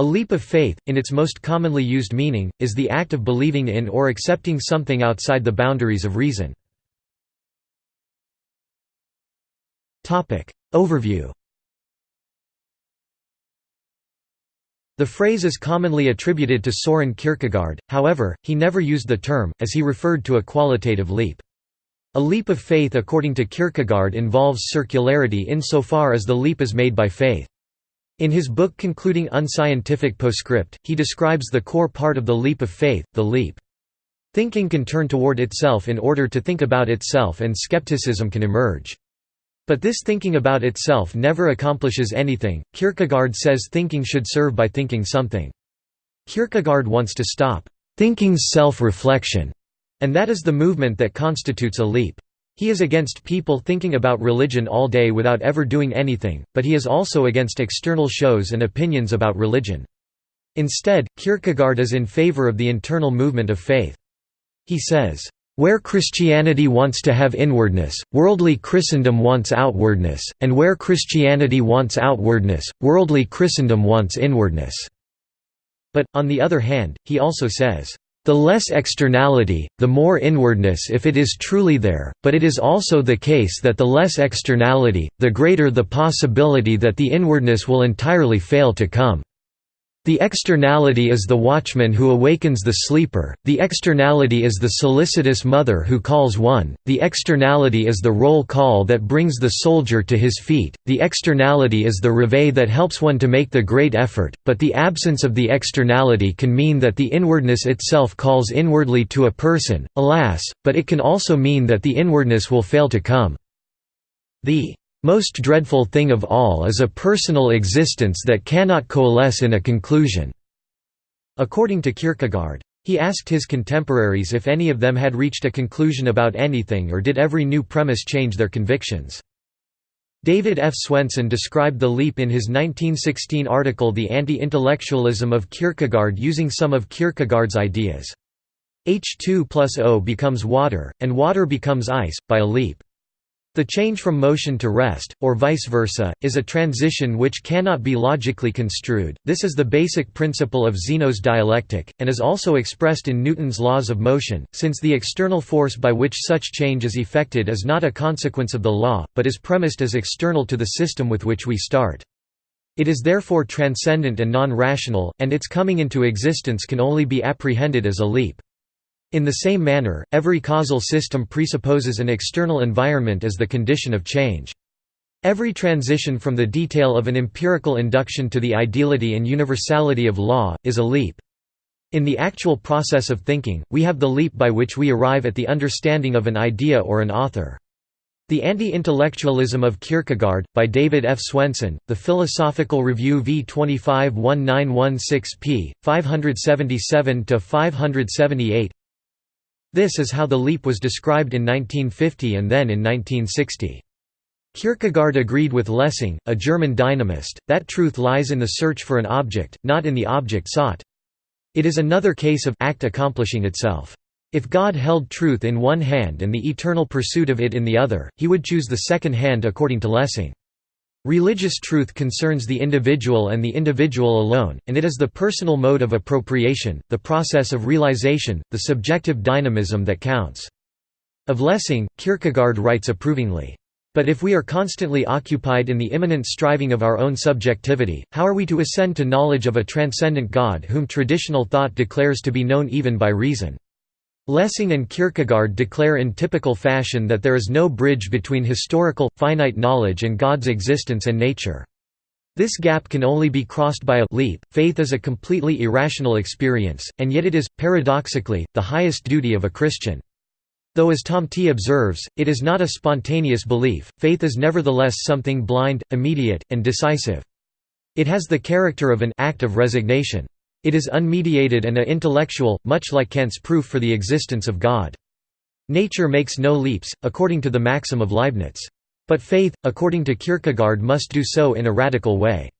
A leap of faith, in its most commonly used meaning, is the act of believing in or accepting something outside the boundaries of reason. Overview The phrase is commonly attributed to Soren Kierkegaard, however, he never used the term, as he referred to a qualitative leap. A leap of faith according to Kierkegaard involves circularity insofar as the leap is made by faith. In his book Concluding Unscientific Postscript, he describes the core part of the leap of faith, the leap. Thinking can turn toward itself in order to think about itself and skepticism can emerge. But this thinking about itself never accomplishes anything. Kierkegaard says thinking should serve by thinking something. Kierkegaard wants to stop thinking's self-reflection, and that is the movement that constitutes a leap. He is against people thinking about religion all day without ever doing anything, but he is also against external shows and opinions about religion. Instead, Kierkegaard is in favor of the internal movement of faith. He says, where Christianity wants to have inwardness, worldly Christendom wants outwardness, and where Christianity wants outwardness, worldly Christendom wants inwardness." But, on the other hand, he also says, "...the less externality, the more inwardness if it is truly there, but it is also the case that the less externality, the greater the possibility that the inwardness will entirely fail to come." The externality is the watchman who awakens the sleeper, the externality is the solicitous mother who calls one, the externality is the roll call that brings the soldier to his feet, the externality is the reveille that helps one to make the great effort, but the absence of the externality can mean that the inwardness itself calls inwardly to a person, alas, but it can also mean that the inwardness will fail to come. The most dreadful thing of all is a personal existence that cannot coalesce in a conclusion." According to Kierkegaard. He asked his contemporaries if any of them had reached a conclusion about anything or did every new premise change their convictions. David F. Swenson described the leap in his 1916 article The Anti-Intellectualism of Kierkegaard using some of Kierkegaard's ideas. H2 plus O becomes water, and water becomes ice, by a leap. The change from motion to rest, or vice versa, is a transition which cannot be logically construed. This is the basic principle of Zeno's dialectic, and is also expressed in Newton's laws of motion, since the external force by which such change is effected is not a consequence of the law, but is premised as external to the system with which we start. It is therefore transcendent and non-rational, and its coming into existence can only be apprehended as a leap. In the same manner, every causal system presupposes an external environment as the condition of change. Every transition from the detail of an empirical induction to the ideality and universality of law, is a leap. In the actual process of thinking, we have the leap by which we arrive at the understanding of an idea or an author. The Anti-Intellectualism of Kierkegaard, by David F. Swenson, The Philosophical Review v 25 1916 p. 577–578 this is how the leap was described in 1950 and then in 1960. Kierkegaard agreed with Lessing, a German dynamist, that truth lies in the search for an object, not in the object sought. It is another case of act accomplishing itself. If God held truth in one hand and the eternal pursuit of it in the other, he would choose the second hand according to Lessing. Religious truth concerns the individual and the individual alone, and it is the personal mode of appropriation, the process of realization, the subjective dynamism that counts. Of Lessing, Kierkegaard writes approvingly, "...but if we are constantly occupied in the immanent striving of our own subjectivity, how are we to ascend to knowledge of a transcendent God whom traditional thought declares to be known even by reason?" Lessing and Kierkegaard declare in typical fashion that there is no bridge between historical, finite knowledge and God's existence and nature. This gap can only be crossed by a leap. Faith is a completely irrational experience, and yet it is, paradoxically, the highest duty of a Christian. Though as Thomte. observes, it is not a spontaneous belief, faith is nevertheless something blind, immediate, and decisive. It has the character of an act of resignation. It is unmediated and a-intellectual, much like Kant's proof for the existence of God. Nature makes no leaps, according to the maxim of Leibniz. But faith, according to Kierkegaard must do so in a radical way.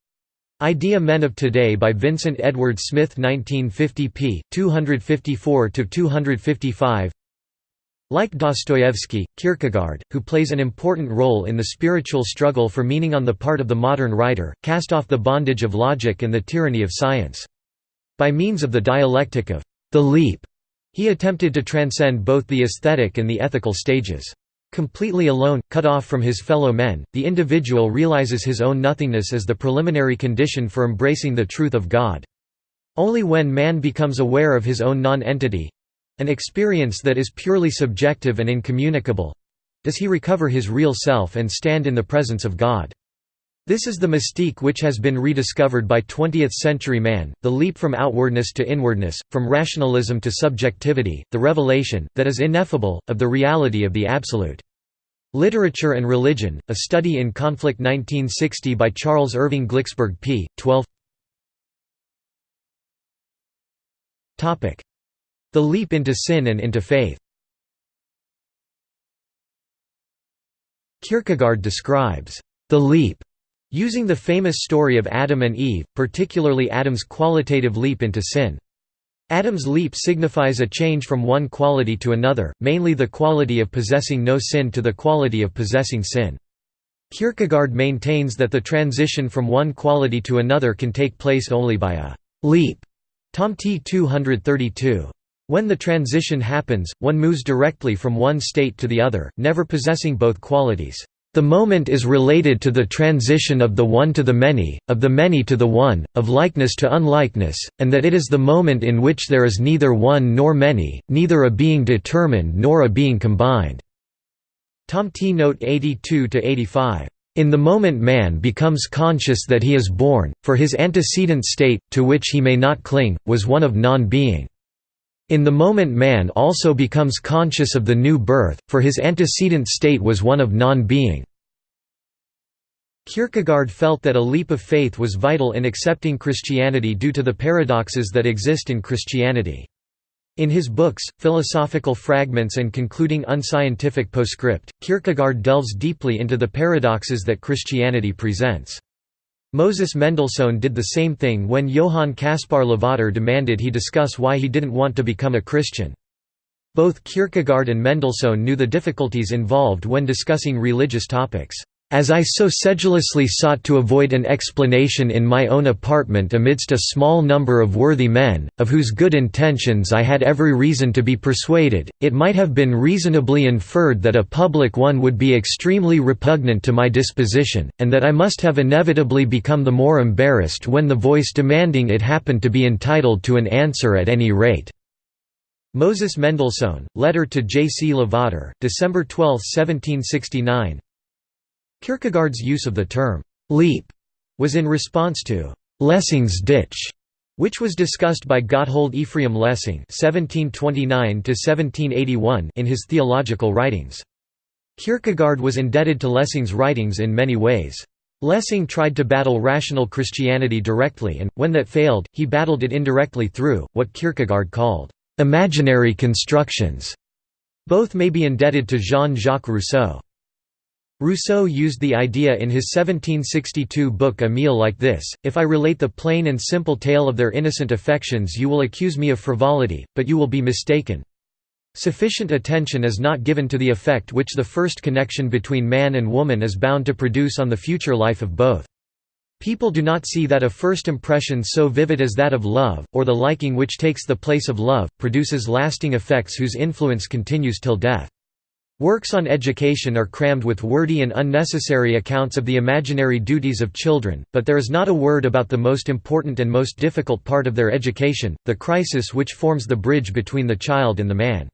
Idea Men of Today by Vincent Edward Smith 1950 p. 254–255 Like Dostoevsky, Kierkegaard, who plays an important role in the spiritual struggle for meaning on the part of the modern writer, cast off the bondage of logic and the tyranny of science. By means of the dialectic of the leap, he attempted to transcend both the aesthetic and the ethical stages. Completely alone, cut off from his fellow men, the individual realizes his own nothingness as the preliminary condition for embracing the truth of God. Only when man becomes aware of his own non-entity, an experience that is purely subjective and incommunicable does he recover his real self and stand in the presence of God. This is the mystique which has been rediscovered by 20th-century man, the leap from outwardness to inwardness, from rationalism to subjectivity, the revelation, that is ineffable, of the reality of the Absolute. Literature and Religion, A Study in Conflict 1960 by Charles Irving Glicksberg p. 12 the leap into sin and into faith Kierkegaard describes the leap using the famous story of Adam and Eve, particularly Adam's qualitative leap into sin. Adam's leap signifies a change from one quality to another, mainly the quality of possessing no sin to the quality of possessing sin. Kierkegaard maintains that the transition from one quality to another can take place only by a leap. Thomte 232. When the transition happens, one moves directly from one state to the other, never possessing both qualities. The moment is related to the transition of the one to the many, of the many to the one, of likeness to unlikeness, and that it is the moment in which there is neither one nor many, neither a being determined nor a being combined." Thomte. Note 82–85. In the moment man becomes conscious that he is born, for his antecedent state, to which he may not cling, was one of non-being. In the moment man also becomes conscious of the new birth, for his antecedent state was one of non-being. Kierkegaard felt that a leap of faith was vital in accepting Christianity due to the paradoxes that exist in Christianity. In his books, Philosophical Fragments and Concluding Unscientific Postscript, Kierkegaard delves deeply into the paradoxes that Christianity presents. Moses Mendelssohn did the same thing when Johann Caspar Lavater demanded he discuss why he didn't want to become a Christian. Both Kierkegaard and Mendelssohn knew the difficulties involved when discussing religious topics. As I so sedulously sought to avoid an explanation in my own apartment amidst a small number of worthy men, of whose good intentions I had every reason to be persuaded, it might have been reasonably inferred that a public one would be extremely repugnant to my disposition, and that I must have inevitably become the more embarrassed when the voice demanding it happened to be entitled to an answer at any rate. Moses Mendelssohn, Letter to J. C. Lavater, December 12, 1769 Kierkegaard's use of the term «leap» was in response to «Lessing's ditch», which was discussed by Gotthold Ephraim Lessing in his theological writings. Kierkegaard was indebted to Lessing's writings in many ways. Lessing tried to battle rational Christianity directly and, when that failed, he battled it indirectly through, what Kierkegaard called, "...imaginary constructions." Both may be indebted to Jean-Jacques Rousseau. Rousseau used the idea in his 1762 book Emile like this, If I relate the plain and simple tale of their innocent affections you will accuse me of frivolity, but you will be mistaken. Sufficient attention is not given to the effect which the first connection between man and woman is bound to produce on the future life of both. People do not see that a first impression so vivid as that of love, or the liking which takes the place of love, produces lasting effects whose influence continues till death. Works on education are crammed with wordy and unnecessary accounts of the imaginary duties of children, but there is not a word about the most important and most difficult part of their education, the crisis which forms the bridge between the child and the man.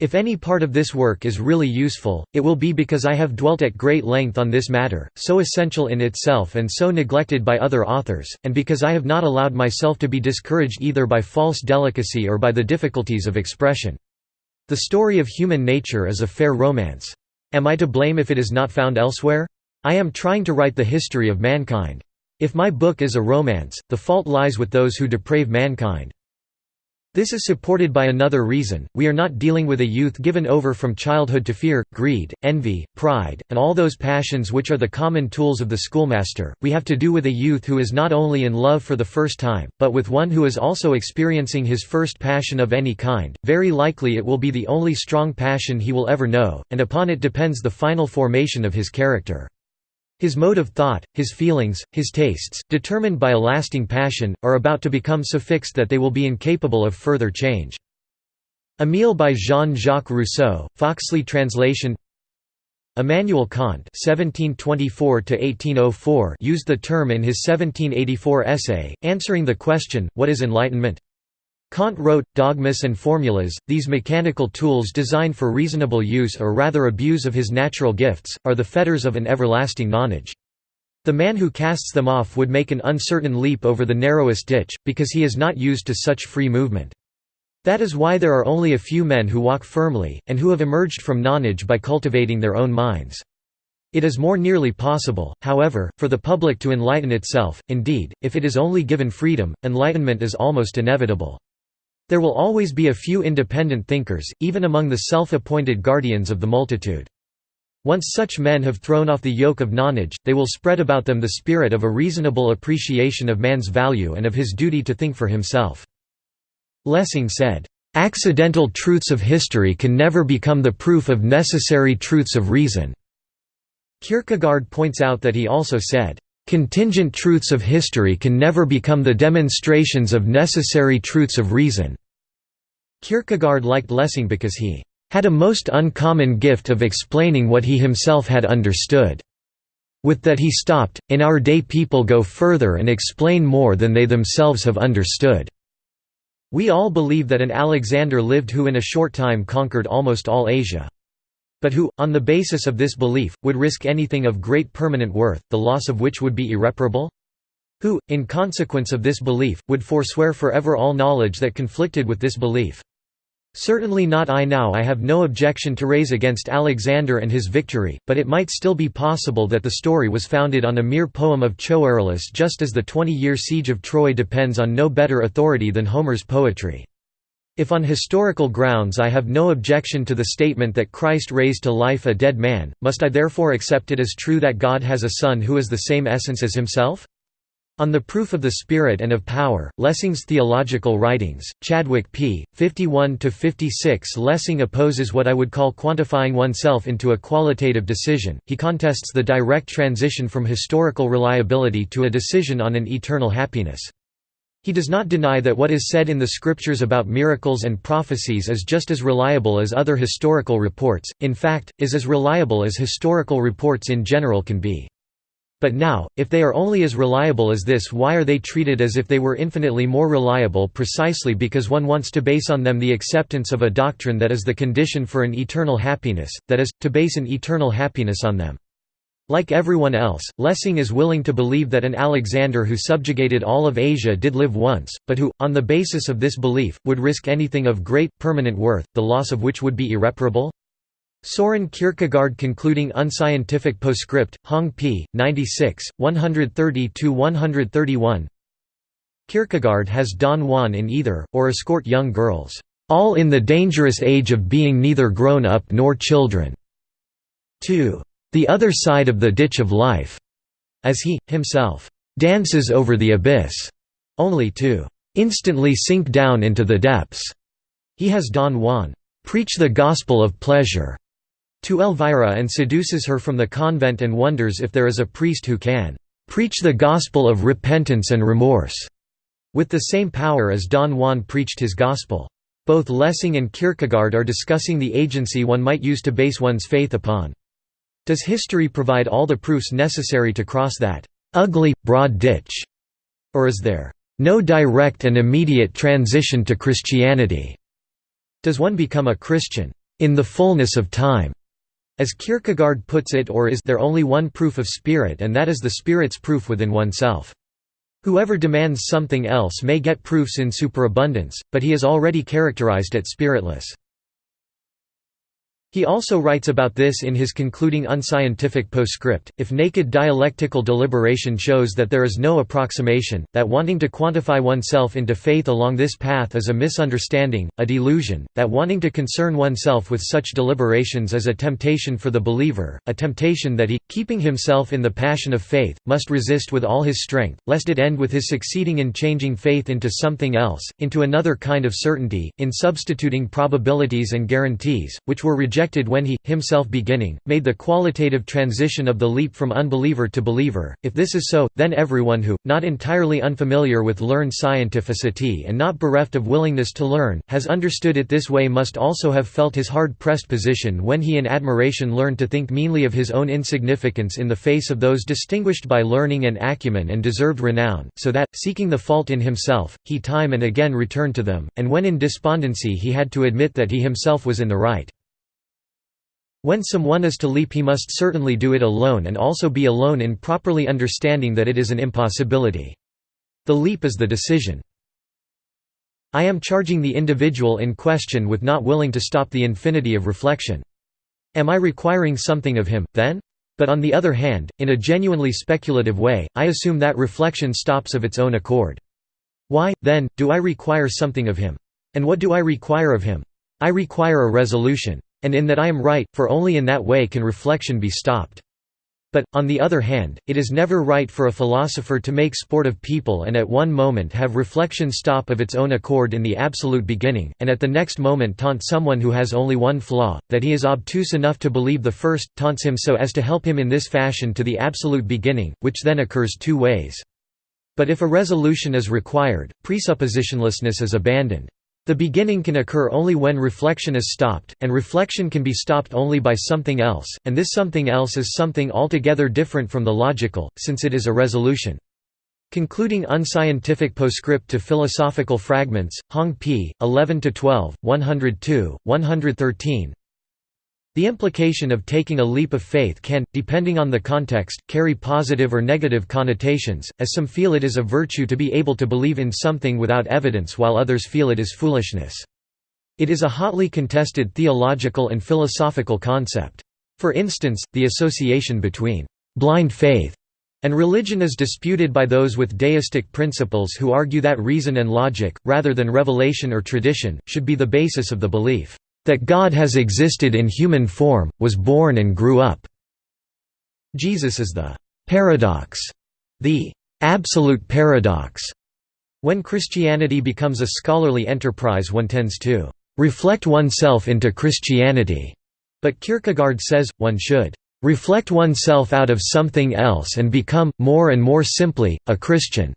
If any part of this work is really useful, it will be because I have dwelt at great length on this matter, so essential in itself and so neglected by other authors, and because I have not allowed myself to be discouraged either by false delicacy or by the difficulties of expression. The story of human nature is a fair romance. Am I to blame if it is not found elsewhere? I am trying to write the history of mankind. If my book is a romance, the fault lies with those who deprave mankind. This is supported by another reason, we are not dealing with a youth given over from childhood to fear, greed, envy, pride, and all those passions which are the common tools of the schoolmaster, we have to do with a youth who is not only in love for the first time, but with one who is also experiencing his first passion of any kind, very likely it will be the only strong passion he will ever know, and upon it depends the final formation of his character. His mode of thought, his feelings, his tastes, determined by a lasting passion, are about to become so fixed that they will be incapable of further change. Emile by Jean-Jacques Rousseau, Foxley translation Immanuel Kant (1724–1804) used the term in his 1784 essay, answering the question, "What is enlightenment?" Kant wrote, dogmas and formulas, these mechanical tools designed for reasonable use or rather abuse of his natural gifts, are the fetters of an everlasting knowledge. The man who casts them off would make an uncertain leap over the narrowest ditch, because he is not used to such free movement. That is why there are only a few men who walk firmly, and who have emerged from nonage by cultivating their own minds. It is more nearly possible, however, for the public to enlighten itself, indeed, if it is only given freedom, enlightenment is almost inevitable. There will always be a few independent thinkers, even among the self-appointed guardians of the multitude. Once such men have thrown off the yoke of nonage, they will spread about them the spirit of a reasonable appreciation of man's value and of his duty to think for himself. Lessing said, "...accidental truths of history can never become the proof of necessary truths of reason." Kierkegaard points out that he also said, Contingent truths of history can never become the demonstrations of necessary truths of reason." Kierkegaard liked Lessing because he had a most uncommon gift of explaining what he himself had understood. With that he stopped, in our day people go further and explain more than they themselves have understood. We all believe that an Alexander lived who in a short time conquered almost all Asia but who, on the basis of this belief, would risk anything of great permanent worth, the loss of which would be irreparable? Who, in consequence of this belief, would forswear forever all knowledge that conflicted with this belief? Certainly not I now I have no objection to raise against Alexander and his victory, but it might still be possible that the story was founded on a mere poem of Choerilus just as the twenty-year siege of Troy depends on no better authority than Homer's poetry. If on historical grounds I have no objection to the statement that Christ raised to life a dead man, must I therefore accept it as true that God has a Son who is the same essence as himself? On the Proof of the Spirit and of Power, Lessing's Theological Writings, Chadwick p. 51–56 Lessing opposes what I would call quantifying oneself into a qualitative decision, he contests the direct transition from historical reliability to a decision on an eternal happiness. He does not deny that what is said in the scriptures about miracles and prophecies is just as reliable as other historical reports, in fact, is as reliable as historical reports in general can be. But now, if they are only as reliable as this why are they treated as if they were infinitely more reliable precisely because one wants to base on them the acceptance of a doctrine that is the condition for an eternal happiness, that is, to base an eternal happiness on them. Like everyone else, Lessing is willing to believe that an Alexander who subjugated all of Asia did live once, but who, on the basis of this belief, would risk anything of great, permanent worth, the loss of which would be irreparable? Soren Kierkegaard concluding unscientific postscript, Hong p. 96, 130–131 Kierkegaard has Don Juan in either, or escort young girls, all in the dangerous age of being neither grown up nor children. 2 the other side of the ditch of life, as he, himself, dances over the abyss, only to instantly sink down into the depths. He has Don Juan preach the gospel of pleasure to Elvira and seduces her from the convent and wonders if there is a priest who can preach the gospel of repentance and remorse with the same power as Don Juan preached his gospel. Both Lessing and Kierkegaard are discussing the agency one might use to base one's faith upon. Does history provide all the proofs necessary to cross that ugly, broad ditch? Or is there no direct and immediate transition to Christianity? Does one become a Christian in the fullness of time? As Kierkegaard puts it or is there only one proof of spirit and that is the spirit's proof within oneself? Whoever demands something else may get proofs in superabundance, but he is already characterized as spiritless. He also writes about this in his concluding unscientific postscript, if naked dialectical deliberation shows that there is no approximation, that wanting to quantify oneself into faith along this path is a misunderstanding, a delusion, that wanting to concern oneself with such deliberations is a temptation for the believer, a temptation that he, keeping himself in the passion of faith, must resist with all his strength, lest it end with his succeeding in changing faith into something else, into another kind of certainty, in substituting probabilities and guarantees, which were rejected rejected when he, himself beginning, made the qualitative transition of the leap from unbeliever to believer. If this is so, then everyone who, not entirely unfamiliar with learned scientificity and not bereft of willingness to learn, has understood it this way must also have felt his hard-pressed position when he in admiration learned to think meanly of his own insignificance in the face of those distinguished by learning and acumen and deserved renown, so that, seeking the fault in himself, he time and again returned to them, and when in despondency he had to admit that he himself was in the right. When someone is to leap he must certainly do it alone and also be alone in properly understanding that it is an impossibility. The leap is the decision. I am charging the individual in question with not willing to stop the infinity of reflection. Am I requiring something of him, then? But on the other hand, in a genuinely speculative way, I assume that reflection stops of its own accord. Why, then, do I require something of him? And what do I require of him? I require a resolution. And in that I am right, for only in that way can reflection be stopped. But, on the other hand, it is never right for a philosopher to make sport of people and at one moment have reflection stop of its own accord in the absolute beginning, and at the next moment taunt someone who has only one flaw, that he is obtuse enough to believe the first, taunts him so as to help him in this fashion to the absolute beginning, which then occurs two ways. But if a resolution is required, presuppositionlessness is abandoned. The beginning can occur only when reflection is stopped, and reflection can be stopped only by something else, and this something else is something altogether different from the logical, since it is a resolution. Concluding unscientific postscript to philosophical fragments, Hong p. 11–12, 102, 113 the implication of taking a leap of faith can, depending on the context, carry positive or negative connotations, as some feel it is a virtue to be able to believe in something without evidence while others feel it is foolishness. It is a hotly contested theological and philosophical concept. For instance, the association between «blind faith» and religion is disputed by those with deistic principles who argue that reason and logic, rather than revelation or tradition, should be the basis of the belief that God has existed in human form, was born and grew up. Jesus is the paradox, the absolute paradox. When Christianity becomes a scholarly enterprise one tends to reflect oneself into Christianity, but Kierkegaard says, one should reflect oneself out of something else and become, more and more simply, a Christian.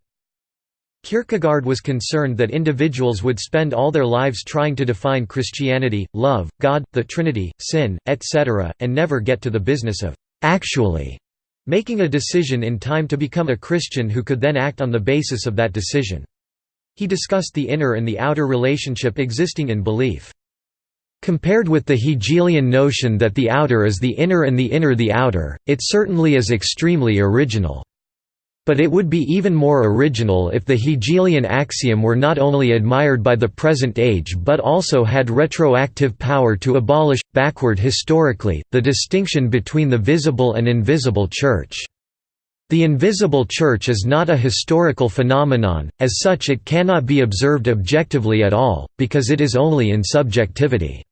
Kierkegaard was concerned that individuals would spend all their lives trying to define Christianity, love, God, the Trinity, sin, etc., and never get to the business of actually making a decision in time to become a Christian who could then act on the basis of that decision. He discussed the inner and the outer relationship existing in belief. Compared with the Hegelian notion that the outer is the inner and the inner the outer, it certainly is extremely original. But it would be even more original if the Hegelian axiom were not only admired by the present age but also had retroactive power to abolish, backward historically, the distinction between the visible and invisible Church. The invisible Church is not a historical phenomenon, as such it cannot be observed objectively at all, because it is only in subjectivity.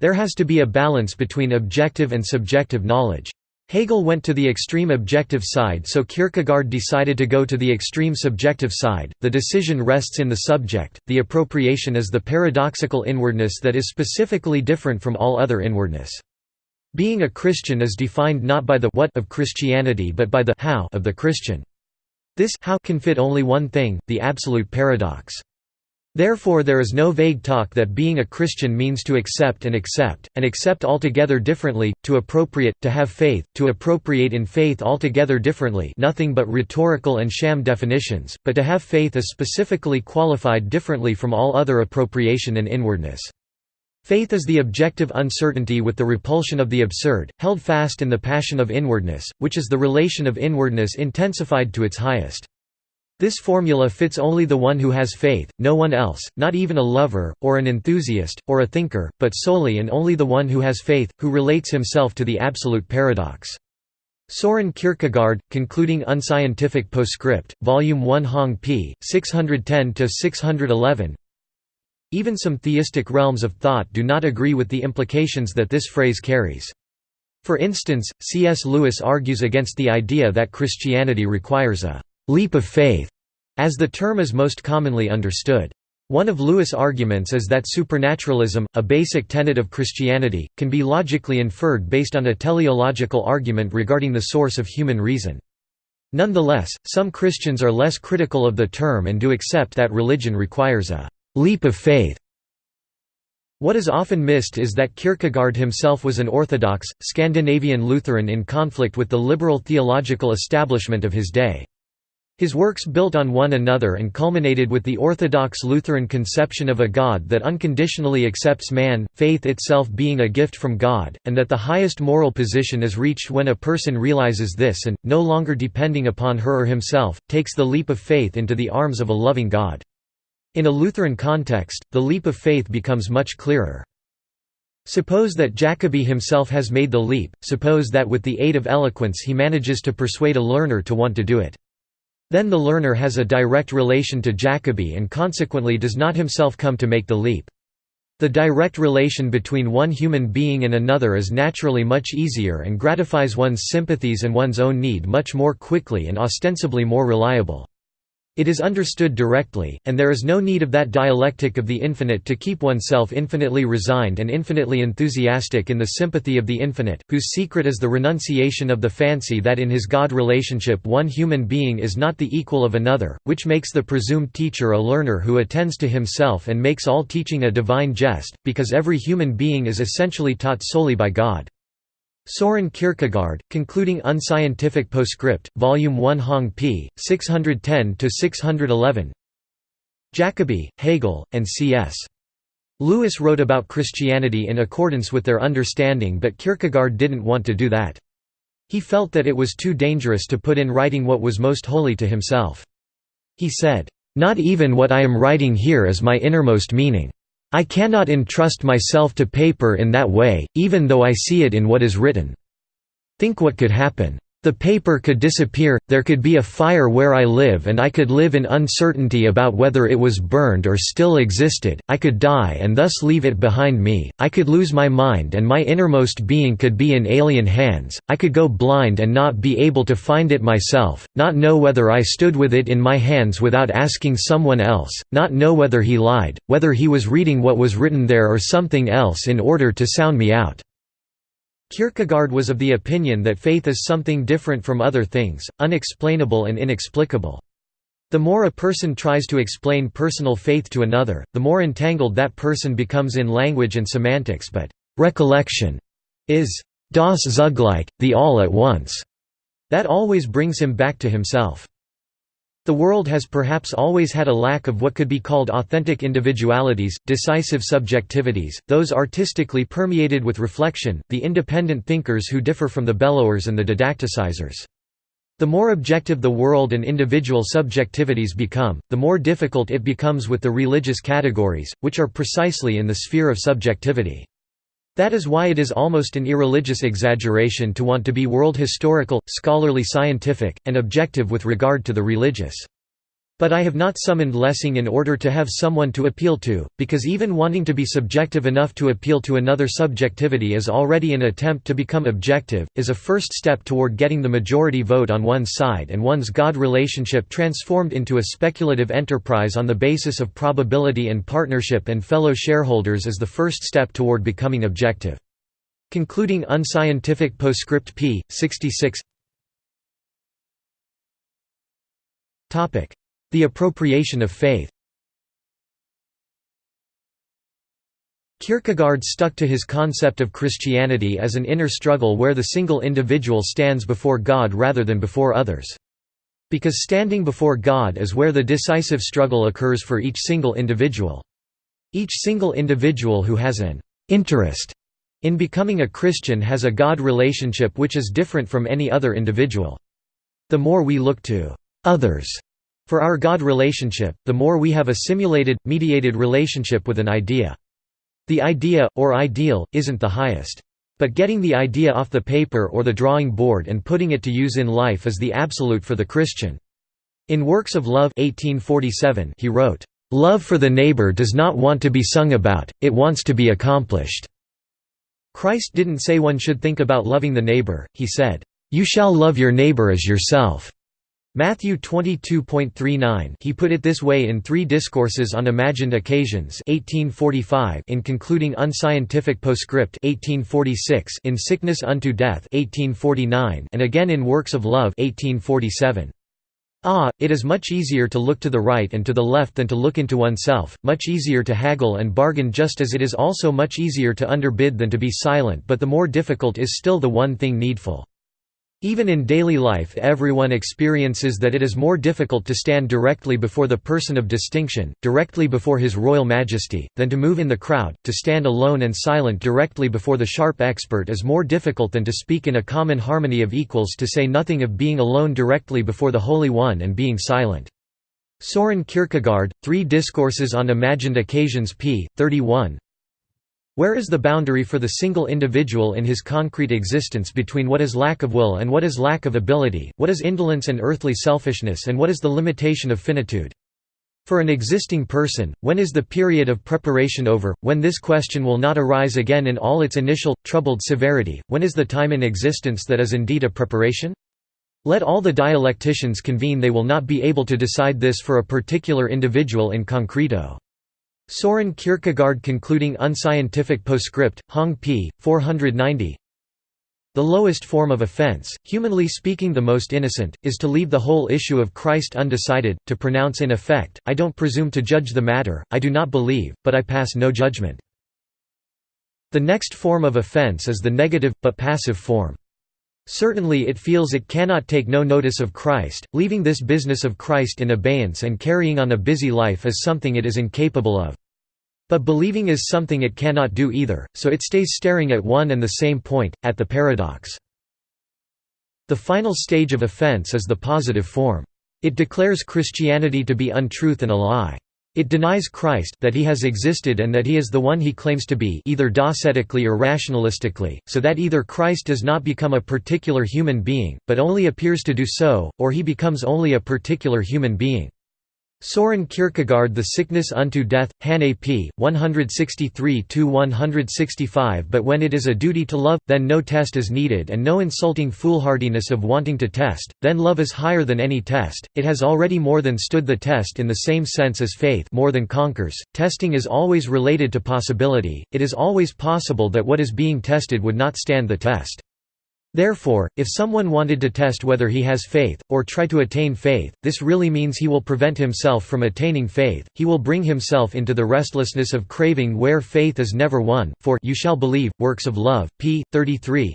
There has to be a balance between objective and subjective knowledge. Hegel went to the extreme objective side so Kierkegaard decided to go to the extreme subjective side. The decision rests in the subject, the appropriation is the paradoxical inwardness that is specifically different from all other inwardness. Being a Christian is defined not by the what of Christianity but by the how of the Christian. This how can fit only one thing, the absolute paradox. Therefore there is no vague talk that being a Christian means to accept and accept, and accept altogether differently, to appropriate, to have faith, to appropriate in faith altogether differently nothing but rhetorical and sham definitions, but to have faith is specifically qualified differently from all other appropriation and inwardness. Faith is the objective uncertainty with the repulsion of the absurd, held fast in the passion of inwardness, which is the relation of inwardness intensified to its highest. This formula fits only the one who has faith, no one else, not even a lover, or an enthusiast, or a thinker, but solely and only the one who has faith, who relates himself to the absolute paradox. Soren Kierkegaard, Concluding Unscientific Postscript, Volume 1 Hong p. 610–611 Even some theistic realms of thought do not agree with the implications that this phrase carries. For instance, C.S. Lewis argues against the idea that Christianity requires a «leap of faith», as the term is most commonly understood. One of Lewis' arguments is that supernaturalism, a basic tenet of Christianity, can be logically inferred based on a teleological argument regarding the source of human reason. Nonetheless, some Christians are less critical of the term and do accept that religion requires a «leap of faith». What is often missed is that Kierkegaard himself was an Orthodox, Scandinavian Lutheran in conflict with the liberal theological establishment of his day. His works built on one another and culminated with the Orthodox Lutheran conception of a God that unconditionally accepts man, faith itself being a gift from God, and that the highest moral position is reached when a person realizes this and, no longer depending upon her or himself, takes the leap of faith into the arms of a loving God. In a Lutheran context, the leap of faith becomes much clearer. Suppose that Jacobi himself has made the leap, suppose that with the aid of eloquence he manages to persuade a learner to want to do it. Then the learner has a direct relation to Jacobi and consequently does not himself come to make the leap. The direct relation between one human being and another is naturally much easier and gratifies one's sympathies and one's own need much more quickly and ostensibly more reliable. It is understood directly, and there is no need of that dialectic of the infinite to keep oneself infinitely resigned and infinitely enthusiastic in the sympathy of the infinite, whose secret is the renunciation of the fancy that in his God relationship one human being is not the equal of another, which makes the presumed teacher a learner who attends to himself and makes all teaching a divine jest, because every human being is essentially taught solely by God. Soren Kierkegaard, concluding Unscientific Postscript, Volume 1 Hong p. 610–611 Jacobi, Hegel, and C.S. Lewis wrote about Christianity in accordance with their understanding but Kierkegaard didn't want to do that. He felt that it was too dangerous to put in writing what was most holy to himself. He said, "...not even what I am writing here is my innermost meaning." I cannot entrust myself to paper in that way, even though I see it in what is written. Think what could happen. The paper could disappear, there could be a fire where I live and I could live in uncertainty about whether it was burned or still existed, I could die and thus leave it behind me, I could lose my mind and my innermost being could be in alien hands, I could go blind and not be able to find it myself, not know whether I stood with it in my hands without asking someone else, not know whether he lied, whether he was reading what was written there or something else in order to sound me out. Kierkegaard was of the opinion that faith is something different from other things, unexplainable and inexplicable. The more a person tries to explain personal faith to another, the more entangled that person becomes in language and semantics but recollection is das Zugleich, the all at once, that always brings him back to himself. The world has perhaps always had a lack of what could be called authentic individualities, decisive subjectivities, those artistically permeated with reflection, the independent thinkers who differ from the bellowers and the didacticizers. The more objective the world and individual subjectivities become, the more difficult it becomes with the religious categories, which are precisely in the sphere of subjectivity. That is why it is almost an irreligious exaggeration to want to be world historical, scholarly scientific, and objective with regard to the religious. But I have not summoned Lessing in order to have someone to appeal to, because even wanting to be subjective enough to appeal to another subjectivity is already an attempt to become objective, is a first step toward getting the majority vote on one's side and one's God relationship transformed into a speculative enterprise on the basis of probability and partnership and fellow shareholders is the first step toward becoming objective. Concluding unscientific postscript p. 66 the appropriation of faith Kierkegaard stuck to his concept of Christianity as an inner struggle where the single individual stands before God rather than before others. Because standing before God is where the decisive struggle occurs for each single individual. Each single individual who has an interest in becoming a Christian has a God relationship which is different from any other individual. The more we look to others For our God relationship, the more we have a simulated, mediated relationship with an idea. The idea, or ideal, isn't the highest. But getting the idea off the paper or the drawing board and putting it to use in life is the absolute for the Christian. In Works of Love 1847 he wrote, "...love for the neighbor does not want to be sung about, it wants to be accomplished." Christ didn't say one should think about loving the neighbor, he said, "...you shall love your neighbor as yourself." Matthew 22.39 He put it this way in Three Discourses on Imagined Occasions 1845 in concluding Unscientific Postscript 1846 in Sickness unto Death 1849 and again in Works of Love 1847. Ah, it is much easier to look to the right and to the left than to look into oneself, much easier to haggle and bargain just as it is also much easier to underbid than to be silent but the more difficult is still the one thing needful. Even in daily life everyone experiences that it is more difficult to stand directly before the person of distinction, directly before his royal majesty, than to move in the crowd, to stand alone and silent directly before the sharp expert is more difficult than to speak in a common harmony of equals to say nothing of being alone directly before the Holy One and being silent. Soren Kierkegaard, Three Discourses on Imagined Occasions p. 31 where is the boundary for the single individual in his concrete existence between what is lack of will and what is lack of ability, what is indolence and earthly selfishness and what is the limitation of finitude? For an existing person, when is the period of preparation over, when this question will not arise again in all its initial, troubled severity, when is the time in existence that is indeed a preparation? Let all the dialecticians convene they will not be able to decide this for a particular individual in concreto. Soren Kierkegaard concluding unscientific postscript, Hong p. 490 The lowest form of offense, humanly speaking the most innocent, is to leave the whole issue of Christ undecided, to pronounce in effect, I don't presume to judge the matter, I do not believe, but I pass no judgment. The next form of offense is the negative, but passive form. Certainly it feels it cannot take no notice of Christ, leaving this business of Christ in abeyance and carrying on a busy life is something it is incapable of. But believing is something it cannot do either, so it stays staring at one and the same point, at the paradox. The final stage of offense is the positive form. It declares Christianity to be untruth and a lie. It denies Christ that he has existed and that he is the one he claims to be either docetically or rationalistically, so that either Christ does not become a particular human being, but only appears to do so, or he becomes only a particular human being. Soren Kierkegaard The Sickness Unto Death, Hannay p. 163–165 But when it is a duty to love, then no test is needed and no insulting foolhardiness of wanting to test, then love is higher than any test, it has already more than stood the test in the same sense as faith more than conquers, testing is always related to possibility, it is always possible that what is being tested would not stand the test. Therefore, if someone wanted to test whether he has faith, or try to attain faith, this really means he will prevent himself from attaining faith, he will bring himself into the restlessness of craving where faith is never won, for you shall believe, Works of Love, p. 33,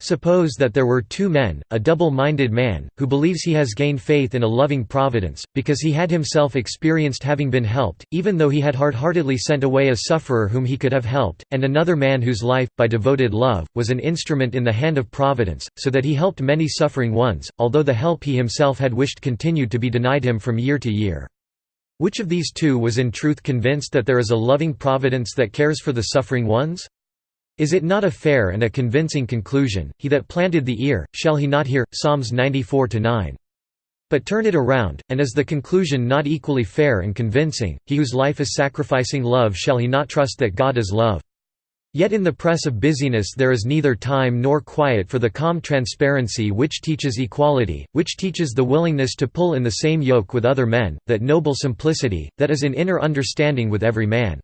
Suppose that there were two men, a double-minded man, who believes he has gained faith in a loving providence, because he had himself experienced having been helped, even though he had hard-heartedly sent away a sufferer whom he could have helped, and another man whose life, by devoted love, was an instrument in the hand of providence, so that he helped many suffering ones, although the help he himself had wished continued to be denied him from year to year. Which of these two was in truth convinced that there is a loving providence that cares for the suffering ones? Is it not a fair and a convincing conclusion, he that planted the ear, shall he not hear? Psalms 94–9. But turn it around, and is the conclusion not equally fair and convincing, he whose life is sacrificing love shall he not trust that God is love? Yet in the press of busyness there is neither time nor quiet for the calm transparency which teaches equality, which teaches the willingness to pull in the same yoke with other men, that noble simplicity, that is in inner understanding with every man.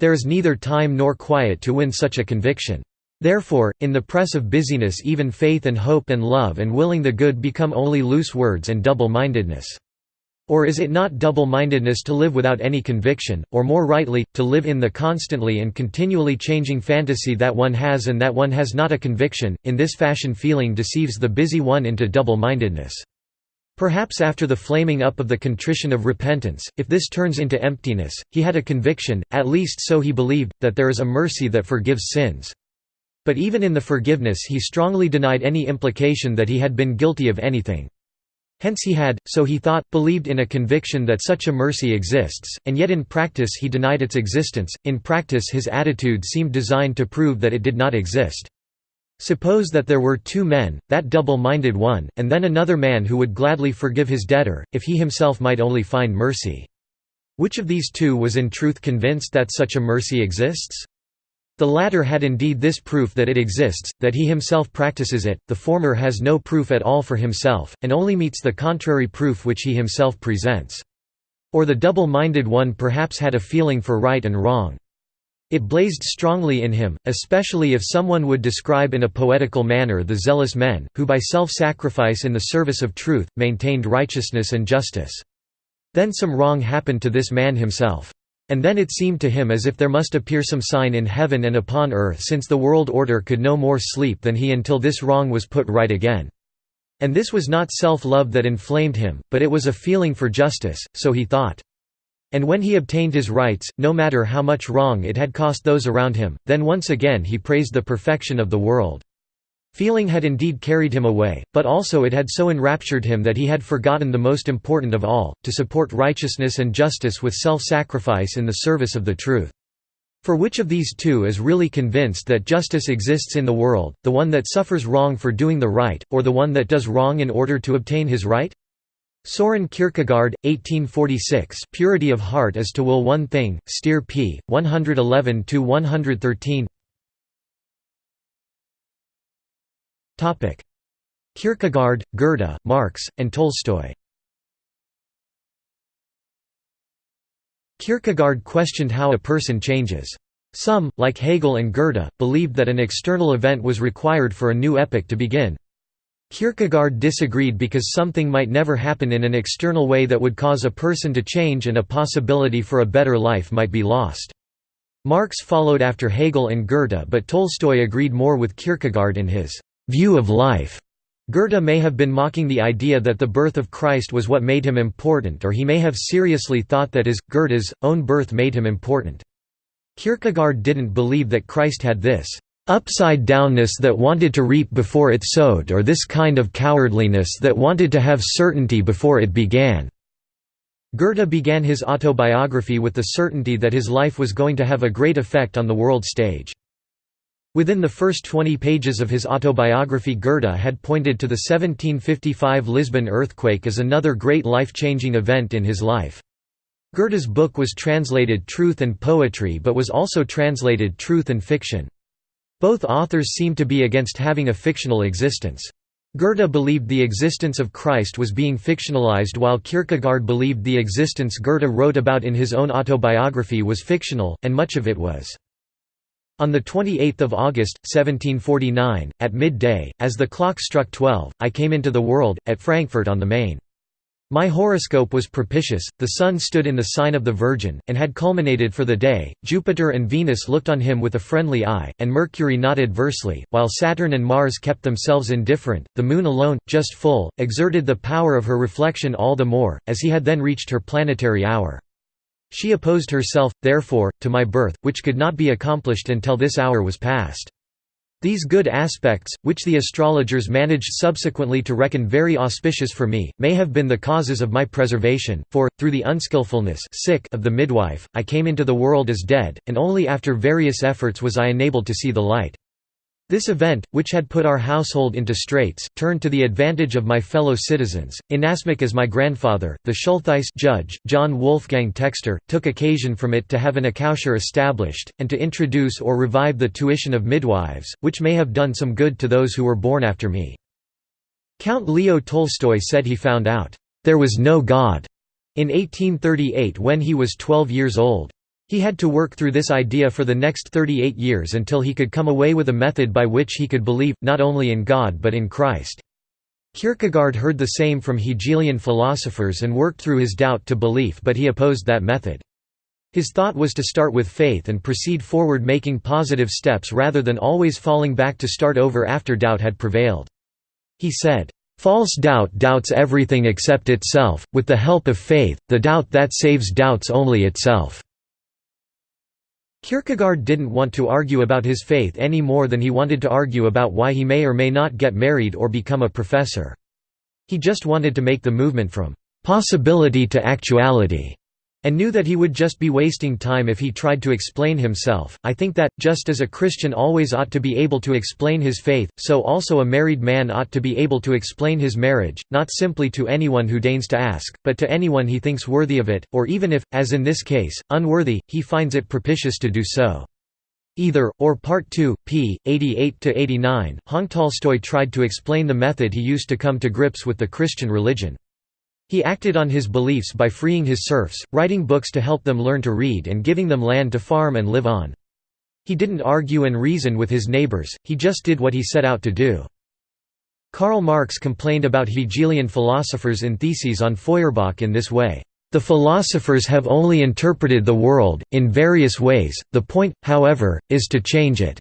There is neither time nor quiet to win such a conviction. Therefore, in the press of busyness even faith and hope and love and willing the good become only loose words and double-mindedness. Or is it not double-mindedness to live without any conviction, or more rightly, to live in the constantly and continually changing fantasy that one has and that one has not a conviction, in this fashion feeling deceives the busy one into double-mindedness. Perhaps after the flaming up of the contrition of repentance, if this turns into emptiness, he had a conviction, at least so he believed, that there is a mercy that forgives sins. But even in the forgiveness he strongly denied any implication that he had been guilty of anything. Hence he had, so he thought, believed in a conviction that such a mercy exists, and yet in practice he denied its existence. In practice his attitude seemed designed to prove that it did not exist. Suppose that there were two men, that double-minded one, and then another man who would gladly forgive his debtor, if he himself might only find mercy. Which of these two was in truth convinced that such a mercy exists? The latter had indeed this proof that it exists, that he himself practices it, the former has no proof at all for himself, and only meets the contrary proof which he himself presents. Or the double-minded one perhaps had a feeling for right and wrong. It blazed strongly in him, especially if someone would describe in a poetical manner the zealous men, who by self-sacrifice in the service of truth, maintained righteousness and justice. Then some wrong happened to this man himself. And then it seemed to him as if there must appear some sign in heaven and upon earth since the world order could no more sleep than he until this wrong was put right again. And this was not self-love that inflamed him, but it was a feeling for justice, so he thought. And when he obtained his rights, no matter how much wrong it had cost those around him, then once again he praised the perfection of the world. Feeling had indeed carried him away, but also it had so enraptured him that he had forgotten the most important of all, to support righteousness and justice with self-sacrifice in the service of the truth. For which of these two is really convinced that justice exists in the world, the one that suffers wrong for doing the right, or the one that does wrong in order to obtain his right? Soren Kierkegaard, 1846 Purity of heart is to will one thing, Steere p. 111–113 Kierkegaard, Goethe, Marx, and Tolstoy Kierkegaard questioned how a person changes. Some, like Hegel and Goethe, believed that an external event was required for a new epoch to begin. Kierkegaard disagreed because something might never happen in an external way that would cause a person to change and a possibility for a better life might be lost. Marx followed after Hegel and Goethe but Tolstoy agreed more with Kierkegaard in his view of life. Goethe may have been mocking the idea that the birth of Christ was what made him important or he may have seriously thought that his, Goethe's, own birth made him important. Kierkegaard didn't believe that Christ had this upside-downness that wanted to reap before it sowed or this kind of cowardliness that wanted to have certainty before it began." Goethe began his autobiography with the certainty that his life was going to have a great effect on the world stage. Within the first 20 pages of his autobiography Goethe had pointed to the 1755 Lisbon earthquake as another great life-changing event in his life. Goethe's book was translated Truth and Poetry but was also translated Truth and Fiction. Both authors seem to be against having a fictional existence. Goethe believed the existence of Christ was being fictionalized while Kierkegaard believed the existence Goethe wrote about in his own autobiography was fictional, and much of it was. On 28 August, 1749, at midday, as the clock struck twelve, I came into the world, at Frankfurt on the Main. My horoscope was propitious, the sun stood in the sign of the Virgin, and had culminated for the day, Jupiter and Venus looked on him with a friendly eye, and Mercury not adversely, while Saturn and Mars kept themselves indifferent, the Moon alone, just full, exerted the power of her reflection all the more, as he had then reached her planetary hour. She opposed herself, therefore, to my birth, which could not be accomplished until this hour was past. These good aspects, which the astrologers managed subsequently to reckon very auspicious for me, may have been the causes of my preservation, for, through the unskilfulness of the midwife, I came into the world as dead, and only after various efforts was I enabled to see the light. This event, which had put our household into straits, turned to the advantage of my fellow citizens. Inasmuch as my grandfather, the Schultheiss judge, John Wolfgang Textor, took occasion from it to have an accoucheur established, and to introduce or revive the tuition of midwives, which may have done some good to those who were born after me. Count Leo Tolstoy said he found out, "...there was no God," in 1838 when he was 12 years old. He had to work through this idea for the next 38 years until he could come away with a method by which he could believe, not only in God but in Christ. Kierkegaard heard the same from Hegelian philosophers and worked through his doubt to belief but he opposed that method. His thought was to start with faith and proceed forward making positive steps rather than always falling back to start over after doubt had prevailed. He said, "...false doubt doubts everything except itself, with the help of faith, the doubt that saves doubts only itself." Kierkegaard didn't want to argue about his faith any more than he wanted to argue about why he may or may not get married or become a professor. He just wanted to make the movement from possibility to actuality and knew that he would just be wasting time if he tried to explain himself. I think that, just as a Christian always ought to be able to explain his faith, so also a married man ought to be able to explain his marriage, not simply to anyone who deigns to ask, but to anyone he thinks worthy of it, or even if, as in this case, unworthy, he finds it propitious to do so. Either, or Part 2, p. 88–89, Hong Tolstoy tried to explain the method he used to come to grips with the Christian religion. He acted on his beliefs by freeing his serfs, writing books to help them learn to read and giving them land to farm and live on. He didn't argue and reason with his neighbors, he just did what he set out to do. Karl Marx complained about Hegelian philosophers in Theses on Feuerbach in this way. The philosophers have only interpreted the world, in various ways, the point, however, is to change it.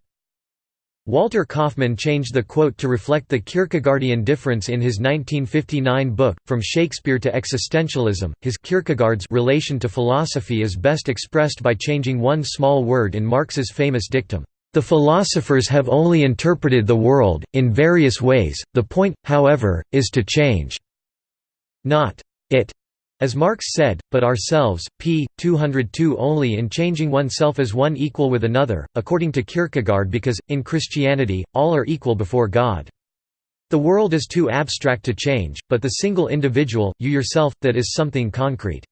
Walter Kaufmann changed the quote to reflect the Kierkegaardian difference in his 1959 book, From Shakespeare to Existentialism. His Kierkegaard's relation to philosophy is best expressed by changing one small word in Marx's famous dictum, The philosophers have only interpreted the world, in various ways, the point, however, is to change. Not it as Marx said, but ourselves, p. 202 only in changing oneself as one equal with another, according to Kierkegaard because, in Christianity, all are equal before God. The world is too abstract to change, but the single individual, you yourself, that is something concrete.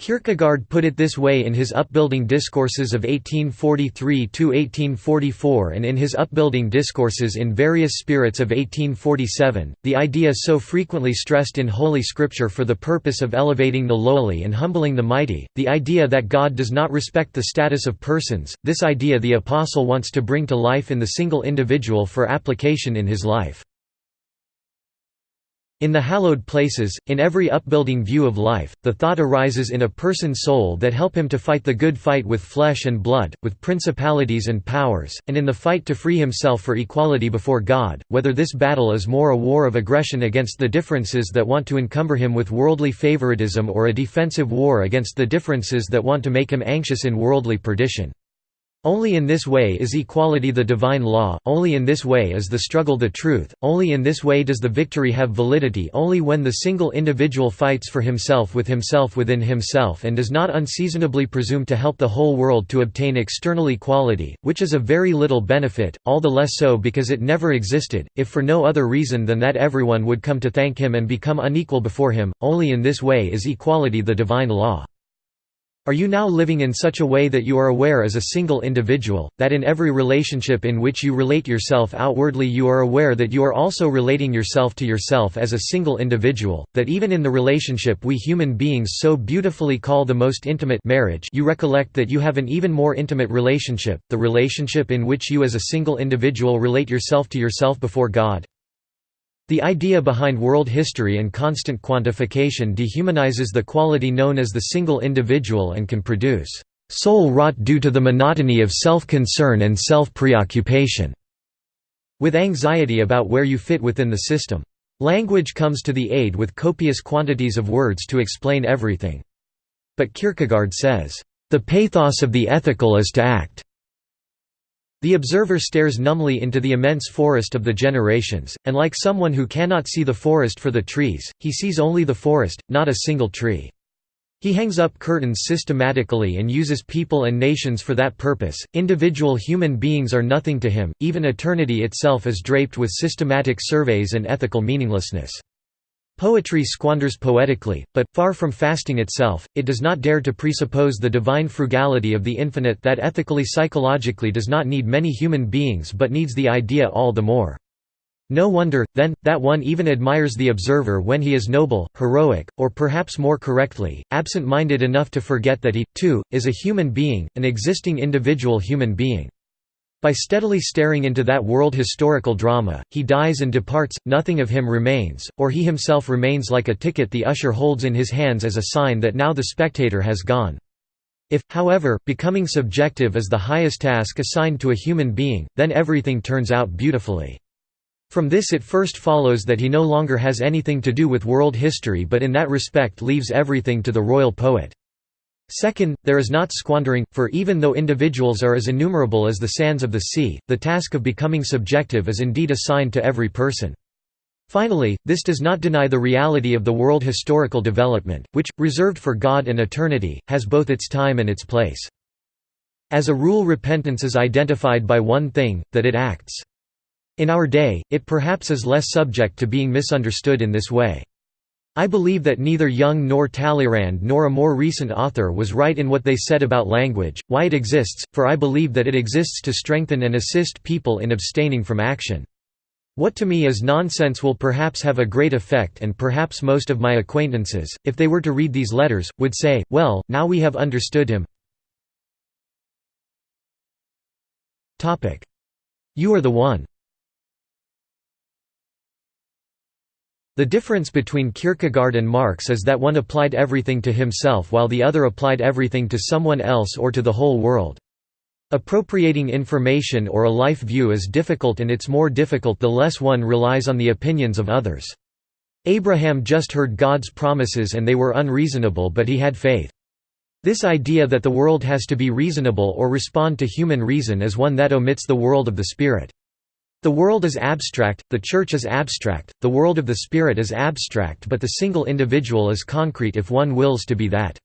Kierkegaard put it this way in his Upbuilding Discourses of 1843–1844 and in his Upbuilding Discourses in Various Spirits of 1847, the idea so frequently stressed in Holy Scripture for the purpose of elevating the lowly and humbling the mighty, the idea that God does not respect the status of persons, this idea the Apostle wants to bring to life in the single individual for application in his life. In the hallowed places, in every upbuilding view of life, the thought arises in a person's soul that help him to fight the good fight with flesh and blood, with principalities and powers, and in the fight to free himself for equality before God, whether this battle is more a war of aggression against the differences that want to encumber him with worldly favoritism or a defensive war against the differences that want to make him anxious in worldly perdition. Only in this way is equality the divine law, only in this way is the struggle the truth, only in this way does the victory have validity only when the single individual fights for himself with himself within himself and does not unseasonably presume to help the whole world to obtain external equality, which is of very little benefit, all the less so because it never existed, if for no other reason than that everyone would come to thank him and become unequal before him, only in this way is equality the divine law. Are you now living in such a way that you are aware as a single individual, that in every relationship in which you relate yourself outwardly you are aware that you are also relating yourself to yourself as a single individual, that even in the relationship we human beings so beautifully call the most intimate marriage you recollect that you have an even more intimate relationship, the relationship in which you as a single individual relate yourself to yourself before God? The idea behind world history and constant quantification dehumanizes the quality known as the single individual and can produce soul rot due to the monotony of self-concern and self-preoccupation, with anxiety about where you fit within the system. Language comes to the aid with copious quantities of words to explain everything. But Kierkegaard says, "...the pathos of the ethical is to act the observer stares numbly into the immense forest of the generations, and like someone who cannot see the forest for the trees, he sees only the forest, not a single tree. He hangs up curtains systematically and uses people and nations for that purpose. Individual human beings are nothing to him, even eternity itself is draped with systematic surveys and ethical meaninglessness. Poetry squanders poetically, but, far from fasting itself, it does not dare to presuppose the divine frugality of the infinite that ethically psychologically does not need many human beings but needs the idea all the more. No wonder, then, that one even admires the observer when he is noble, heroic, or perhaps more correctly, absent-minded enough to forget that he, too, is a human being, an existing individual human being. By steadily staring into that world historical drama, he dies and departs, nothing of him remains, or he himself remains like a ticket the usher holds in his hands as a sign that now the spectator has gone. If, however, becoming subjective is the highest task assigned to a human being, then everything turns out beautifully. From this it first follows that he no longer has anything to do with world history but in that respect leaves everything to the royal poet. Second, there is not squandering, for even though individuals are as innumerable as the sands of the sea, the task of becoming subjective is indeed assigned to every person. Finally, this does not deny the reality of the world historical development, which, reserved for God and eternity, has both its time and its place. As a rule repentance is identified by one thing, that it acts. In our day, it perhaps is less subject to being misunderstood in this way. I believe that neither Young nor Talleyrand nor a more recent author was right in what they said about language, why it exists, for I believe that it exists to strengthen and assist people in abstaining from action. What to me is nonsense will perhaps have a great effect and perhaps most of my acquaintances, if they were to read these letters, would say, well, now we have understood him. You are the one. The difference between Kierkegaard and Marx is that one applied everything to himself while the other applied everything to someone else or to the whole world. Appropriating information or a life view is difficult and it's more difficult the less one relies on the opinions of others. Abraham just heard God's promises and they were unreasonable but he had faith. This idea that the world has to be reasonable or respond to human reason is one that omits the world of the Spirit. The world is abstract, the Church is abstract, the world of the Spirit is abstract but the single individual is concrete if one wills to be that.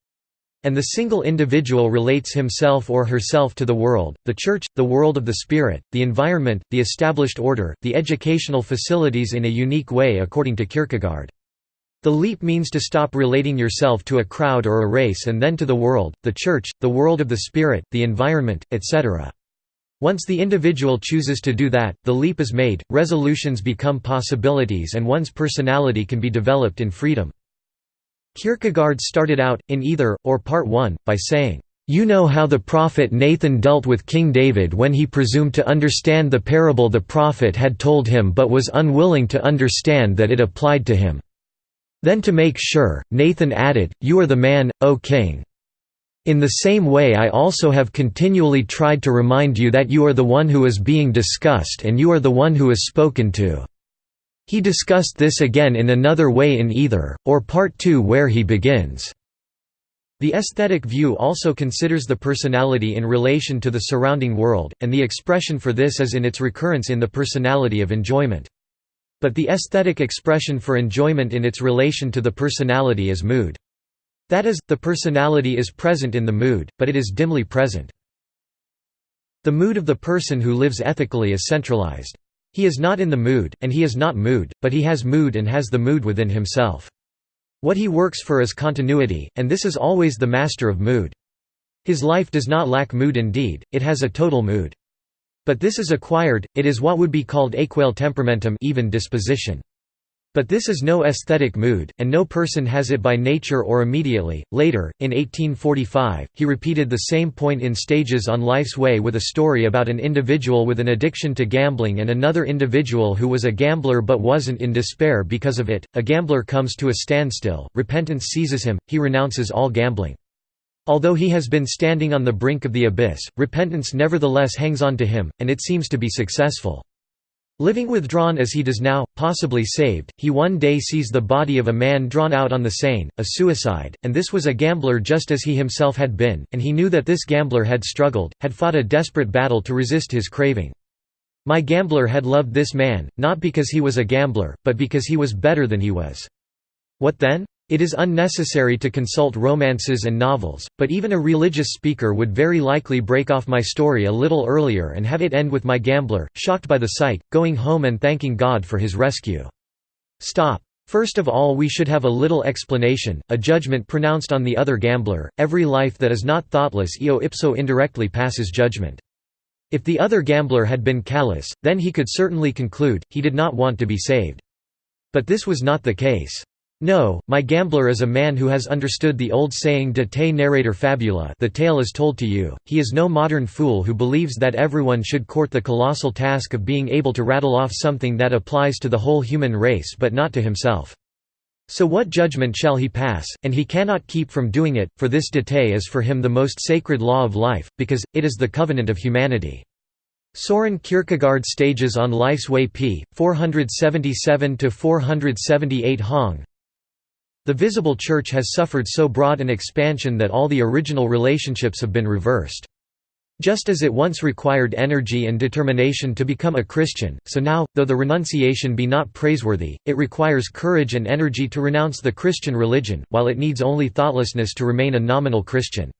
And the single individual relates himself or herself to the world, the church, the world of the spirit, the environment, the established order, the educational facilities in a unique way according to Kierkegaard. The leap means to stop relating yourself to a crowd or a race and then to the world, the church, the world of the spirit, the environment, etc. Once the individual chooses to do that, the leap is made, resolutions become possibilities and one's personality can be developed in freedom. Kierkegaard started out, in either, or part 1, by saying, "...you know how the prophet Nathan dealt with King David when he presumed to understand the parable the prophet had told him but was unwilling to understand that it applied to him. Then to make sure, Nathan added, You are the man, O king. In the same way I also have continually tried to remind you that you are the one who is being discussed and you are the one who is spoken to." He discussed this again in another way in either, or part 2 where he begins. The aesthetic view also considers the personality in relation to the surrounding world, and the expression for this is in its recurrence in the personality of enjoyment. But the aesthetic expression for enjoyment in its relation to the personality is mood. That is, the personality is present in the mood, but it is dimly present. The mood of the person who lives ethically is centralized. He is not in the mood, and he is not mood, but he has mood and has the mood within himself. What he works for is continuity, and this is always the master of mood. His life does not lack mood indeed, it has a total mood. But this is acquired, it is what would be called aequale temperamentum even disposition. But this is no aesthetic mood, and no person has it by nature or immediately. Later, in 1845, he repeated the same point in stages on Life's Way with a story about an individual with an addiction to gambling and another individual who was a gambler but wasn't in despair because of it. A gambler comes to a standstill, repentance seizes him, he renounces all gambling. Although he has been standing on the brink of the abyss, repentance nevertheless hangs on to him, and it seems to be successful. Living withdrawn as he does now, possibly saved, he one day sees the body of a man drawn out on the Seine, a suicide, and this was a gambler just as he himself had been, and he knew that this gambler had struggled, had fought a desperate battle to resist his craving. My gambler had loved this man, not because he was a gambler, but because he was better than he was. What then? It is unnecessary to consult romances and novels, but even a religious speaker would very likely break off my story a little earlier and have it end with my gambler, shocked by the sight, going home and thanking God for his rescue. Stop. First of all we should have a little explanation, a judgment pronounced on the other gambler, every life that is not thoughtless eo ipso indirectly passes judgment. If the other gambler had been callous, then he could certainly conclude, he did not want to be saved. But this was not the case. No, my gambler is a man who has understood the old saying de te narratur fabula the tale is told to you, he is no modern fool who believes that everyone should court the colossal task of being able to rattle off something that applies to the whole human race but not to himself. So what judgment shall he pass, and he cannot keep from doing it, for this de te is for him the most sacred law of life, because, it is the covenant of humanity. Soren Kierkegaard Stages on Life's Way p. 477–478 Hong the visible church has suffered so broad an expansion that all the original relationships have been reversed. Just as it once required energy and determination to become a Christian, so now, though the renunciation be not praiseworthy, it requires courage and energy to renounce the Christian religion, while it needs only thoughtlessness to remain a nominal Christian.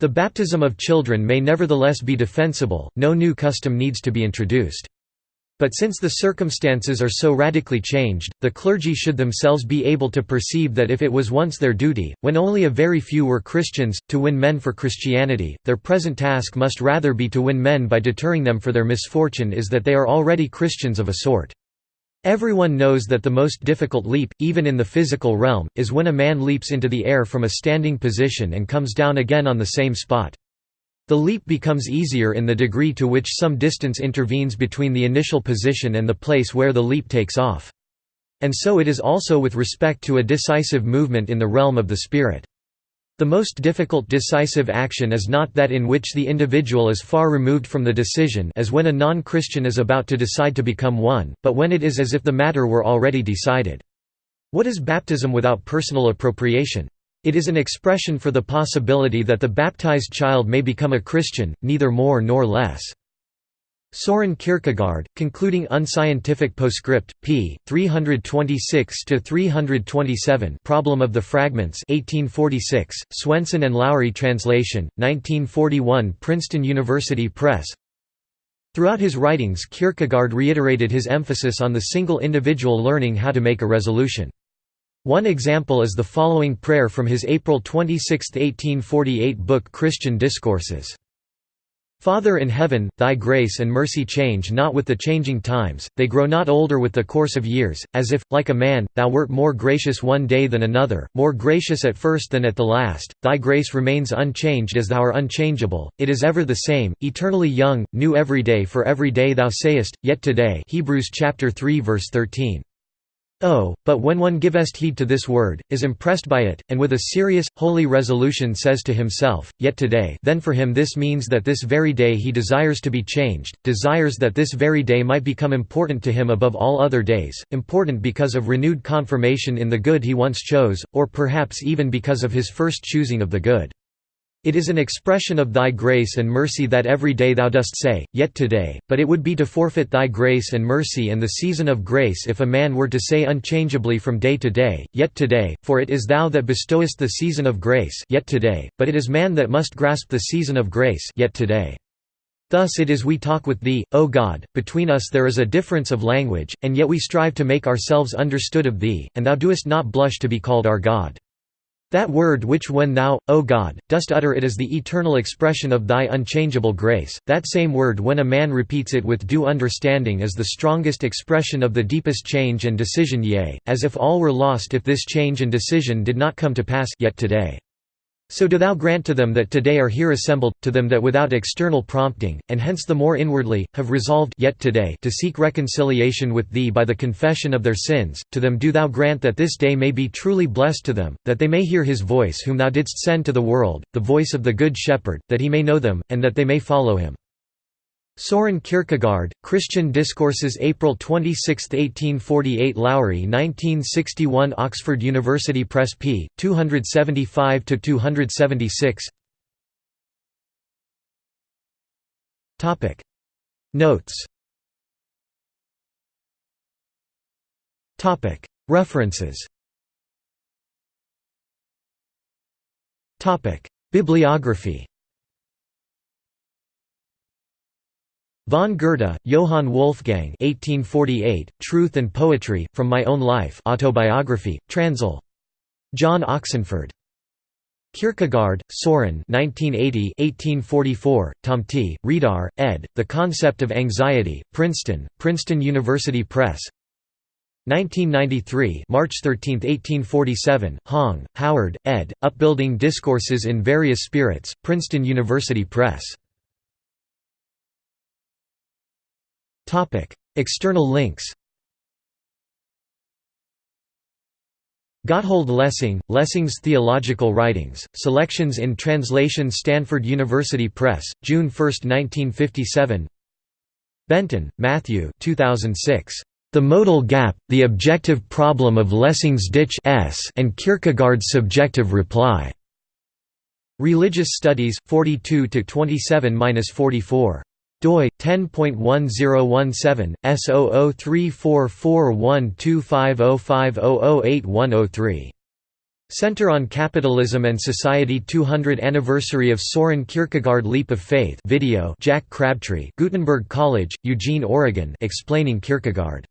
The baptism of children may nevertheless be defensible, no new custom needs to be introduced. But since the circumstances are so radically changed, the clergy should themselves be able to perceive that if it was once their duty, when only a very few were Christians, to win men for Christianity, their present task must rather be to win men by deterring them for their misfortune is that they are already Christians of a sort. Everyone knows that the most difficult leap, even in the physical realm, is when a man leaps into the air from a standing position and comes down again on the same spot. The leap becomes easier in the degree to which some distance intervenes between the initial position and the place where the leap takes off. And so it is also with respect to a decisive movement in the realm of the spirit. The most difficult decisive action is not that in which the individual is far removed from the decision as when a non-Christian is about to decide to become one, but when it is as if the matter were already decided. What is baptism without personal appropriation? It is an expression for the possibility that the baptized child may become a Christian, neither more nor less. Soren Kierkegaard, concluding unscientific postscript, p. 326–327 Problem of the Fragments 1846, Swenson and Lowry translation, 1941 Princeton University Press Throughout his writings Kierkegaard reiterated his emphasis on the single individual learning how to make a resolution. One example is the following prayer from his April 26, 1848 book Christian Discourses. Father in heaven, thy grace and mercy change not with the changing times, they grow not older with the course of years, as if, like a man, thou wert more gracious one day than another, more gracious at first than at the last, thy grace remains unchanged as thou art unchangeable, it is ever the same, eternally young, new every day for every day thou sayest, yet today Hebrews chapter 3 verse 13. Oh, but when one givest heed to this word, is impressed by it, and with a serious, holy resolution says to himself, Yet today then for him this means that this very day he desires to be changed, desires that this very day might become important to him above all other days, important because of renewed confirmation in the good he once chose, or perhaps even because of his first choosing of the good. It is an expression of thy grace and mercy that every day thou dost say, Yet today, but it would be to forfeit thy grace and mercy and the season of grace if a man were to say unchangeably from day to day, Yet today, for it is thou that bestowest the season of grace yet today, but it is man that must grasp the season of grace yet today. Thus it is we talk with thee, O God, between us there is a difference of language, and yet we strive to make ourselves understood of thee, and thou doest not blush to be called our God. That word which when thou, O God, dost utter it is the eternal expression of thy unchangeable grace, that same word when a man repeats it with due understanding is the strongest expression of the deepest change and decision yea, as if all were lost if this change and decision did not come to pass yet today. So do thou grant to them that today are here assembled, to them that without external prompting, and hence the more inwardly, have resolved yet today to seek reconciliation with thee by the confession of their sins, to them do thou grant that this day may be truly blessed to them, that they may hear his voice whom thou didst send to the world, the voice of the Good Shepherd, that he may know them, and that they may follow him. Soren Kierkegaard, Christian Discourses April 26, 1848 Lowry 1961 Oxford University Press p. 275–276 Notes. References. Bibliography Von Goethe, Johann Wolfgang 1848, Truth and Poetry, From My Own Life autobiography, Transl. John Oxenford. Kierkegaard, Soren 1980 1844, Thomte, Reidar, ed., The Concept of Anxiety, Princeton, Princeton University Press 1993 March 13, 1847, Hong, Howard, ed., Upbuilding Discourses in Various Spirits, Princeton University Press External links Gotthold Lessing, Lessing's Theological Writings, Selections in Translation Stanford University Press, June 1, 1957 Benton, Matthew 2006. The Modal Gap, The Objective Problem of Lessing's Ditch and Kierkegaard's Subjective Reply. Religious Studies 42 to 27-44 doi 10.1017 S0034412505008103 Center on Capitalism and Society 200 Anniversary of Soren Kierkegaard Leap of Faith video Jack Crabtree Gutenberg College, Eugene, Oregon explaining Kierkegaard